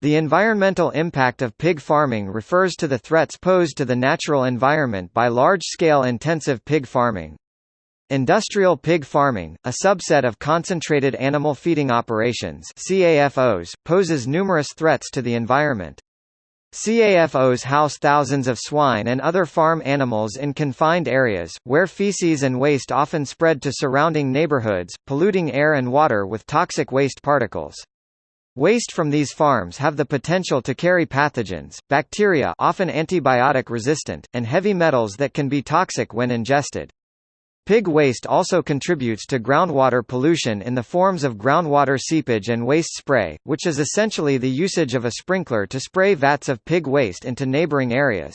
The environmental impact of pig farming refers to the threats posed to the natural environment by large-scale intensive pig farming. Industrial pig farming, a subset of concentrated animal feeding operations CAFOs, poses numerous threats to the environment. CAFOs house thousands of swine and other farm animals in confined areas, where feces and waste often spread to surrounding neighborhoods, polluting air and water with toxic waste particles. Waste from these farms have the potential to carry pathogens, bacteria often antibiotic resistant, and heavy metals that can be toxic when ingested. Pig waste also contributes to groundwater pollution in the forms of groundwater seepage and waste spray, which is essentially the usage of a sprinkler to spray vats of pig waste into neighboring areas.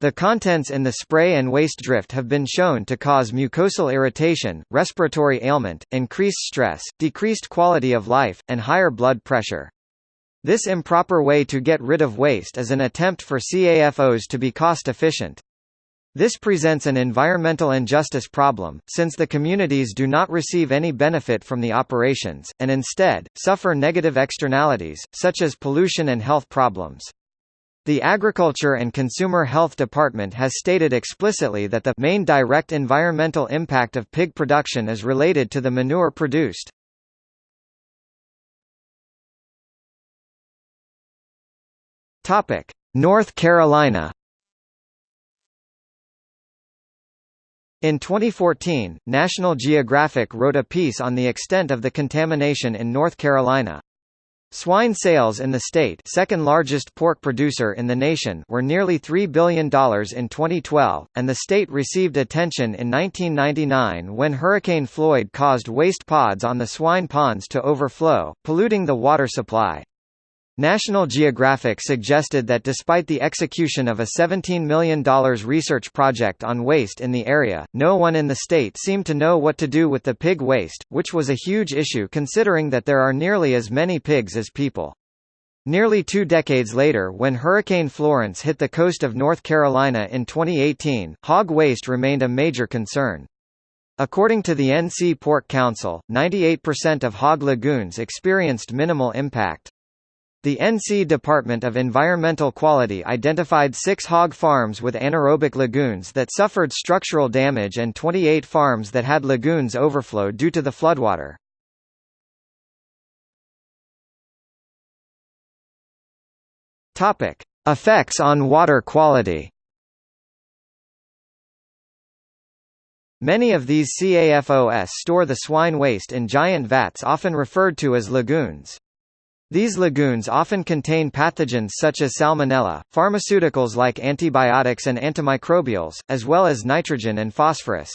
The contents in the spray and waste drift have been shown to cause mucosal irritation, respiratory ailment, increased stress, decreased quality of life, and higher blood pressure. This improper way to get rid of waste is an attempt for CAFOs to be cost-efficient. This presents an environmental injustice problem, since the communities do not receive any benefit from the operations, and instead, suffer negative externalities, such as pollution and health problems. The Agriculture and Consumer Health Department has stated explicitly that the main direct environmental impact of pig production is related to the manure produced. Topic: North Carolina In 2014, National Geographic wrote a piece on the extent of the contamination in North Carolina. Swine sales in the state second largest pork producer in the nation were nearly $3 billion in 2012, and the state received attention in 1999 when Hurricane Floyd caused waste pods on the swine ponds to overflow, polluting the water supply. National Geographic suggested that despite the execution of a $17 million research project on waste in the area, no one in the state seemed to know what to do with the pig waste, which was a huge issue considering that there are nearly as many pigs as people. Nearly two decades later when Hurricane Florence hit the coast of North Carolina in 2018, hog waste remained a major concern. According to the NC Pork Council, 98% of hog lagoons experienced minimal impact. The NC Department of Environmental Quality identified six hog farms with anaerobic lagoons that suffered structural damage and 28 farms that had lagoons overflow due to the floodwater. Effects on water quality. Many of these CAFOs store the swine waste in giant vats often referred to as lagoons. These lagoons often contain pathogens such as salmonella, pharmaceuticals like antibiotics and antimicrobials, as well as nitrogen and phosphorus.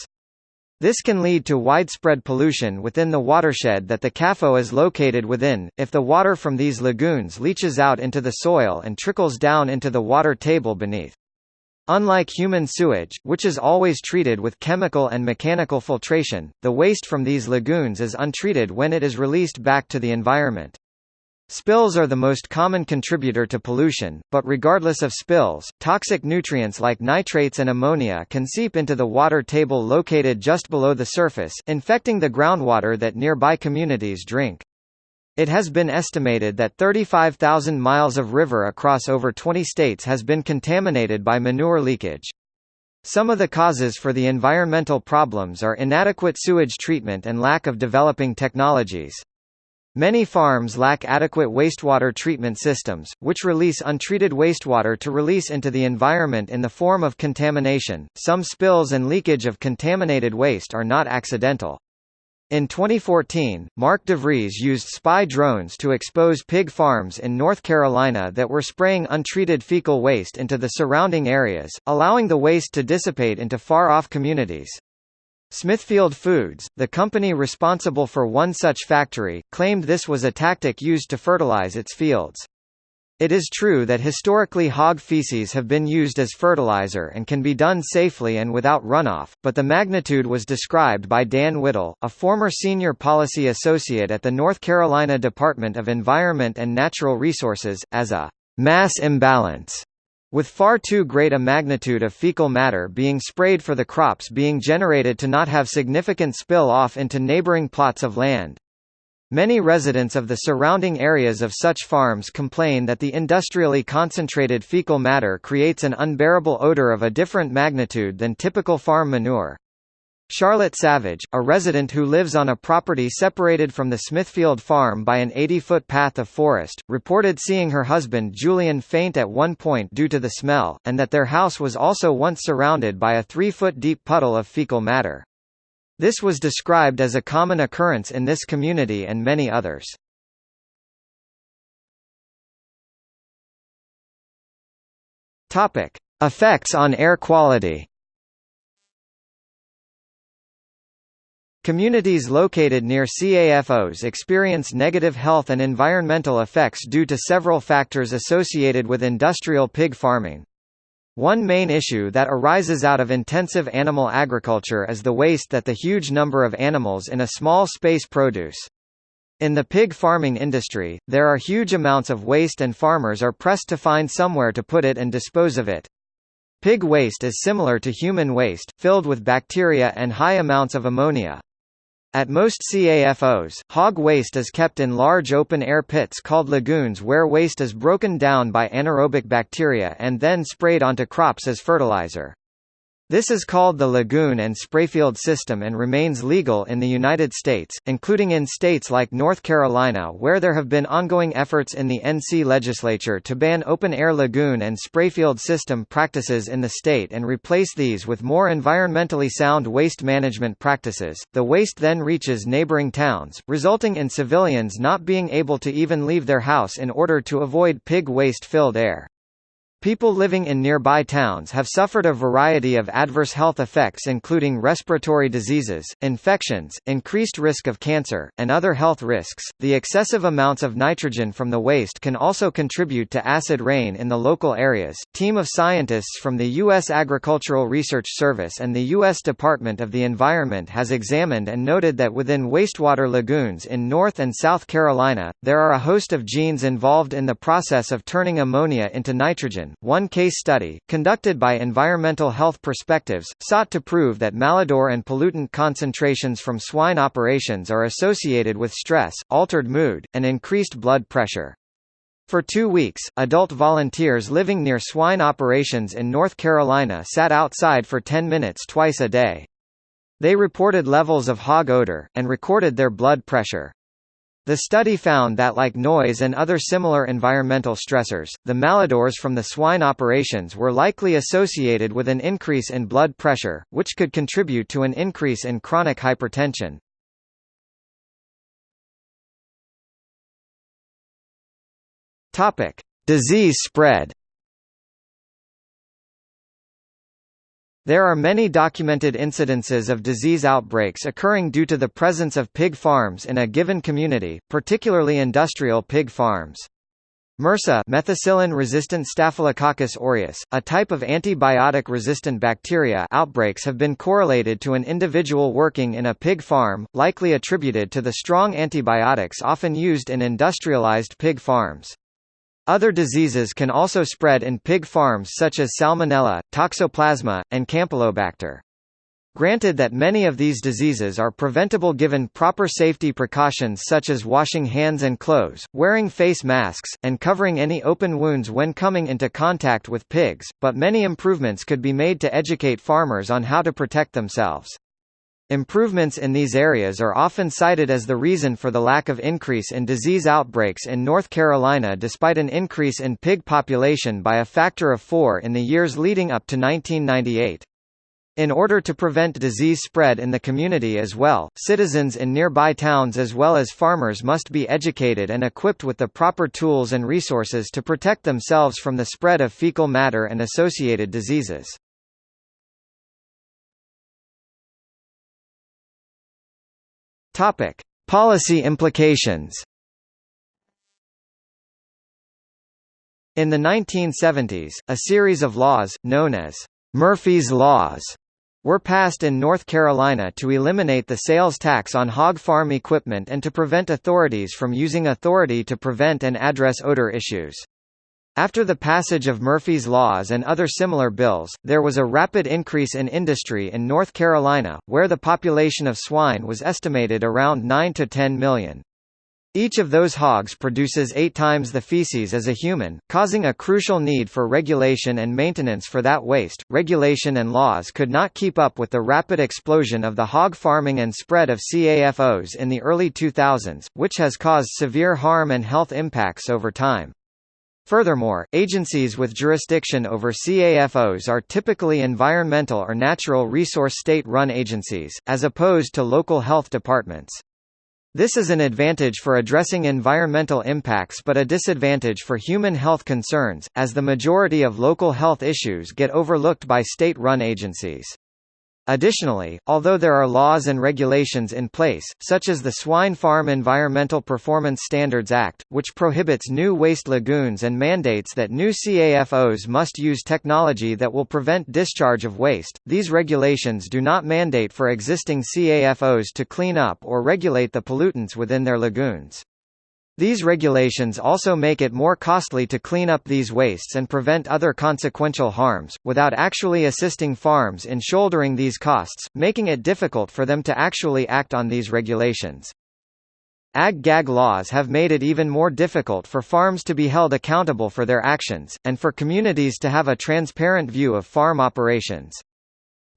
This can lead to widespread pollution within the watershed that the CAFO is located within, if the water from these lagoons leaches out into the soil and trickles down into the water table beneath. Unlike human sewage, which is always treated with chemical and mechanical filtration, the waste from these lagoons is untreated when it is released back to the environment. Spills are the most common contributor to pollution, but regardless of spills, toxic nutrients like nitrates and ammonia can seep into the water table located just below the surface, infecting the groundwater that nearby communities drink. It has been estimated that 35,000 miles of river across over 20 states has been contaminated by manure leakage. Some of the causes for the environmental problems are inadequate sewage treatment and lack of developing technologies. Many farms lack adequate wastewater treatment systems, which release untreated wastewater to release into the environment in the form of contamination. Some spills and leakage of contaminated waste are not accidental. In 2014, Mark DeVries used spy drones to expose pig farms in North Carolina that were spraying untreated fecal waste into the surrounding areas, allowing the waste to dissipate into far-off communities. Smithfield Foods, the company responsible for one such factory, claimed this was a tactic used to fertilize its fields. It is true that historically hog feces have been used as fertilizer and can be done safely and without runoff, but the magnitude was described by Dan Whittle, a former senior policy associate at the North Carolina Department of Environment and Natural Resources, as a mass imbalance with far too great a magnitude of fecal matter being sprayed for the crops being generated to not have significant spill off into neighboring plots of land. Many residents of the surrounding areas of such farms complain that the industrially concentrated fecal matter creates an unbearable odor of a different magnitude than typical farm manure. Charlotte Savage, a resident who lives on a property separated from the Smithfield farm by an 80-foot path of forest, reported seeing her husband Julian faint at one point due to the smell, and that their house was also once surrounded by a three-foot deep puddle of fecal matter. This was described as a common occurrence in this community and many others. Topic: Effects on air quality. Communities located near CAFOs experience negative health and environmental effects due to several factors associated with industrial pig farming. One main issue that arises out of intensive animal agriculture is the waste that the huge number of animals in a small space produce. In the pig farming industry, there are huge amounts of waste and farmers are pressed to find somewhere to put it and dispose of it. Pig waste is similar to human waste, filled with bacteria and high amounts of ammonia. At most CAFOs, hog waste is kept in large open-air pits called lagoons where waste is broken down by anaerobic bacteria and then sprayed onto crops as fertilizer. This is called the lagoon and sprayfield system and remains legal in the United States, including in states like North Carolina where there have been ongoing efforts in the NC legislature to ban open-air lagoon and sprayfield system practices in the state and replace these with more environmentally sound waste management practices. The waste then reaches neighboring towns, resulting in civilians not being able to even leave their house in order to avoid pig waste-filled air. People living in nearby towns have suffered a variety of adverse health effects including respiratory diseases, infections, increased risk of cancer, and other health risks. The excessive amounts of nitrogen from the waste can also contribute to acid rain in the local areas. Team of scientists from the U.S. Agricultural Research Service and the U.S. Department of the Environment has examined and noted that within wastewater lagoons in North and South Carolina, there are a host of genes involved in the process of turning ammonia into nitrogen one case study, conducted by Environmental Health Perspectives, sought to prove that malodor and pollutant concentrations from swine operations are associated with stress, altered mood, and increased blood pressure. For two weeks, adult volunteers living near swine operations in North Carolina sat outside for 10 minutes twice a day. They reported levels of hog odor, and recorded their blood pressure. The study found that like noise and other similar environmental stressors, the malodors from the swine operations were likely associated with an increase in blood pressure, which could contribute to an increase in chronic hypertension. Disease spread. There are many documented incidences of disease outbreaks occurring due to the presence of pig farms in a given community, particularly industrial pig farms. MRSA methicillin-resistant Staphylococcus aureus, a type of antibiotic-resistant bacteria outbreaks have been correlated to an individual working in a pig farm, likely attributed to the strong antibiotics often used in industrialized pig farms. Other diseases can also spread in pig farms such as Salmonella, Toxoplasma, and Campylobacter. Granted that many of these diseases are preventable given proper safety precautions such as washing hands and clothes, wearing face masks, and covering any open wounds when coming into contact with pigs, but many improvements could be made to educate farmers on how to protect themselves. Improvements in these areas are often cited as the reason for the lack of increase in disease outbreaks in North Carolina despite an increase in pig population by a factor of four in the years leading up to 1998. In order to prevent disease spread in the community as well, citizens in nearby towns as well as farmers must be educated and equipped with the proper tools and resources to protect themselves from the spread of fecal matter and associated diseases. Topic: Policy implications. In the 1970s, a series of laws, known as Murphy's Laws, were passed in North Carolina to eliminate the sales tax on hog farm equipment and to prevent authorities from using authority to prevent and address odor issues. After the passage of Murphy's Laws and other similar bills, there was a rapid increase in industry in North Carolina, where the population of swine was estimated around 9 to 10 million. Each of those hogs produces eight times the feces as a human, causing a crucial need for regulation and maintenance for that waste. Regulation and laws could not keep up with the rapid explosion of the hog farming and spread of CAFOs in the early 2000s, which has caused severe harm and health impacts over time. Furthermore, agencies with jurisdiction over CAFOs are typically environmental or natural resource state-run agencies, as opposed to local health departments. This is an advantage for addressing environmental impacts but a disadvantage for human health concerns, as the majority of local health issues get overlooked by state-run agencies. Additionally, although there are laws and regulations in place, such as the Swine Farm Environmental Performance Standards Act, which prohibits new waste lagoons and mandates that new CAFOs must use technology that will prevent discharge of waste, these regulations do not mandate for existing CAFOs to clean up or regulate the pollutants within their lagoons. These regulations also make it more costly to clean up these wastes and prevent other consequential harms, without actually assisting farms in shouldering these costs, making it difficult for them to actually act on these regulations. Ag-gag laws have made it even more difficult for farms to be held accountable for their actions, and for communities to have a transparent view of farm operations.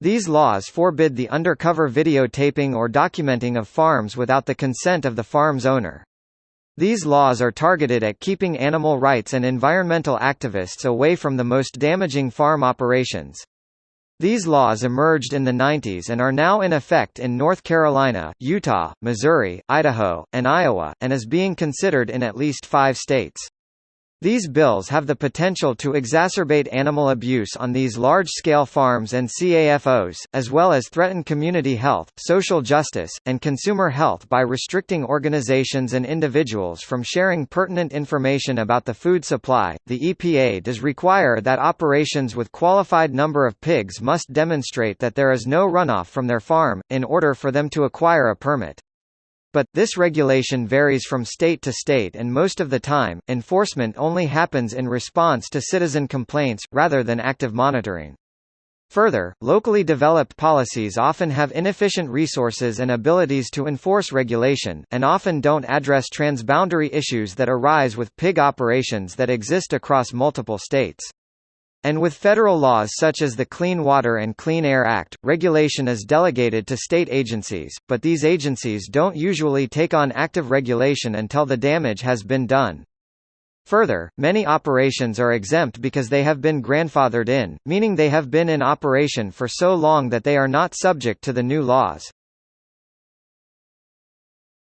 These laws forbid the undercover videotaping or documenting of farms without the consent of the farm's owner. These laws are targeted at keeping animal rights and environmental activists away from the most damaging farm operations. These laws emerged in the 90s and are now in effect in North Carolina, Utah, Missouri, Idaho, and Iowa, and is being considered in at least five states. These bills have the potential to exacerbate animal abuse on these large-scale farms and CAFOs, as well as threaten community health, social justice, and consumer health by restricting organizations and individuals from sharing pertinent information about the food supply. The EPA does require that operations with qualified number of pigs must demonstrate that there is no runoff from their farm, in order for them to acquire a permit. But, this regulation varies from state to state and most of the time, enforcement only happens in response to citizen complaints, rather than active monitoring. Further, locally developed policies often have inefficient resources and abilities to enforce regulation, and often don't address transboundary issues that arise with pig operations that exist across multiple states. And with federal laws such as the Clean Water and Clean Air Act, regulation is delegated to state agencies, but these agencies don't usually take on active regulation until the damage has been done. Further, many operations are exempt because they have been grandfathered in, meaning they have been in operation for so long that they are not subject to the new laws.